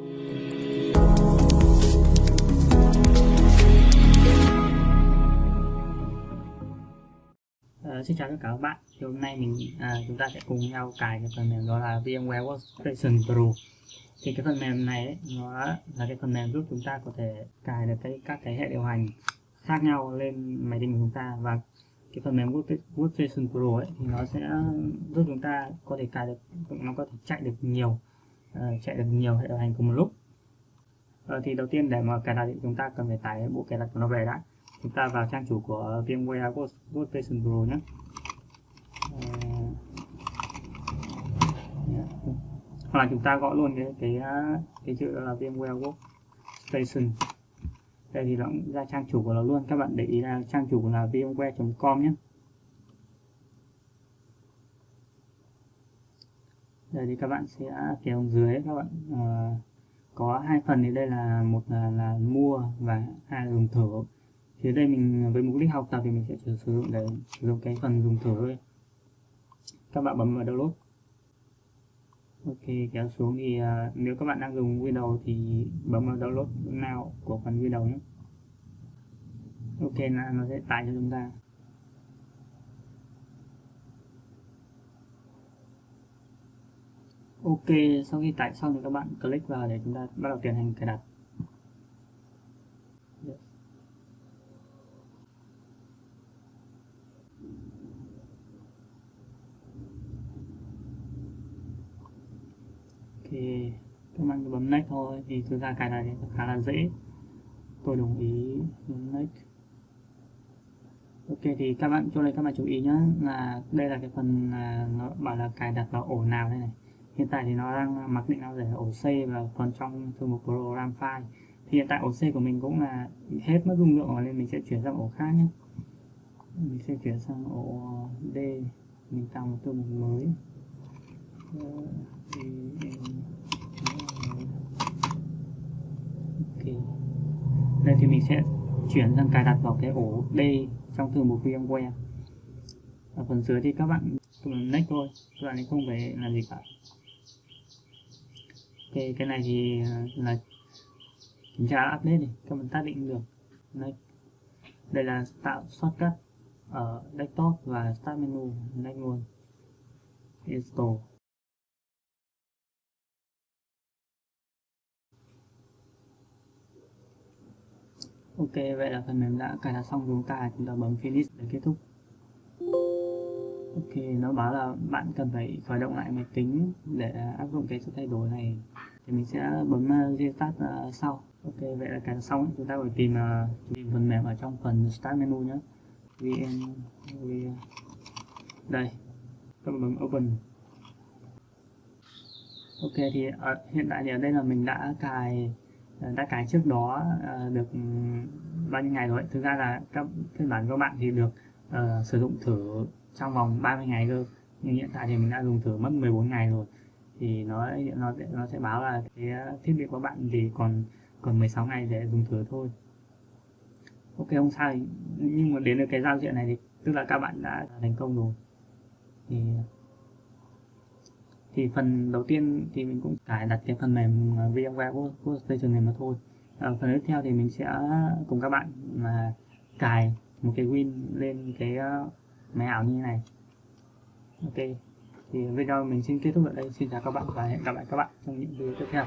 Uh, xin chào tất cả các bạn. Thì hôm nay mình à, chúng ta sẽ cùng nhau cài cái phần mềm đó là VMware Workstation Pro. Thì cái phần mềm này ấy, nó là cái phần mềm giúp chúng ta có thể cài được cái các cái hệ điều hành khác nhau lên máy tính của chúng ta. Và cái phần mềm Workstation Pro ấy thì nó sẽ giúp chúng ta có thể cài được nó có thể chạy được nhiều Ờ, chạy được nhiều hệ điều hành cùng một lúc. Uh, thì đầu tiên để mà cài đặt thì chúng ta cần phải tải bộ cài đặt của nó về đã. Chúng ta vào trang chủ của VMware Workstation Pro nhé. Ờ, hoặc là chúng ta gõ luôn cái cái cái chữ là VMware Workstation. Đây thì nó cũng ra trang chủ của nó luôn. Các bạn để ý là trang chủ là vmware.com nhé. Đây thì các bạn sẽ kéo dưới các bạn uh, có hai phần thì đây là một là, là mua và hai là dùng thử. Thì đây mình với mục đích học tập thì mình sẽ sử dụng để sử dụng cái phần dùng thử thôi. Các bạn bấm vào download. Ok kéo xuống thì uh, nếu các bạn đang dùng Windows thì bấm vào download now của phần Windows nhé. Ok là nó sẽ tải cho chúng ta. Ok, sau khi tải xong thì các bạn click vào để chúng ta bắt đầu tiến hành cài đặt. Thì các bạn cứ bấm next thôi, thì thực ra cái này khá là dễ. Tôi đồng ý, bấm next. Ok, thì các bạn, chỗ này các bạn chú ý nhé là đây là cái phần là nó bảo là cài đặt vào ổ nào đây này hiện tại thì nó đang mặc định nó để ổ C và phần trong thư mục program file thì hiện tại ổ C của mình cũng là hết mất dung lượng rồi nên mình sẽ chuyển sang ổ khác nhé. Mình sẽ chuyển sang ổ D. Mình tạo một thư mục mới. Ờ, Đây thì mình sẽ chuyển sang cài đặt vào cái ổ D trong thư mục VMware. Ở phần dưới thì các bạn cầm next thôi. Các bạn ấy không phải làm gì cả cái, cái này thì ờ, là kiểm tra update này các bạn tác định được. Đây đây là tạo shortcut ở desktop và start menu đây luôn. Install. Ok vậy là phần mềm đã cài đặt xong chúng ta chúng ta bấm finish để kết thúc ok nó báo là bạn cần phải khởi động lại máy tính để áp dụng cái sự thay đổi này. Thì mình sẽ bấm ờ, restart ờ, sau. Ok vậy là cài xong chúng ta phải tìm ờ, tìm phần mềm ở trong phần start menu nhé vn đây. Các bấm open. Ok thì ở, hiện tại thì ở đây là mình đã cài đã cài trước đó được ừ, bao nhiêu ngày rồi thực ra là các phiên bản của bạn thì được uh, sử dụng thử trong vòng 30 ngày cơ. Nhưng hiện tại thì mình đã dùng thử mất 14 ngày rồi. Thì nó nó nó sẽ báo là cái thiết bị của bạn thì còn còn 16 ngày để dùng thử thôi. Ok không sao nhưng mà đến được cái giao diện này thì tức là các bạn đã thành công rồi. Thì thì phần đầu tiên thì mình cũng cài đặt cái phần mềm à, VMware Workstation này mà thôi. À, phần tiếp theo thì mình sẽ cùng các bạn là cài một cái Win lên cái ờ, uh, máy ảo như thế này. Ok thì video mình xin kết thúc ở đây. Xin chào các bạn và hẹn gặp lại các bạn trong những video tiếp theo.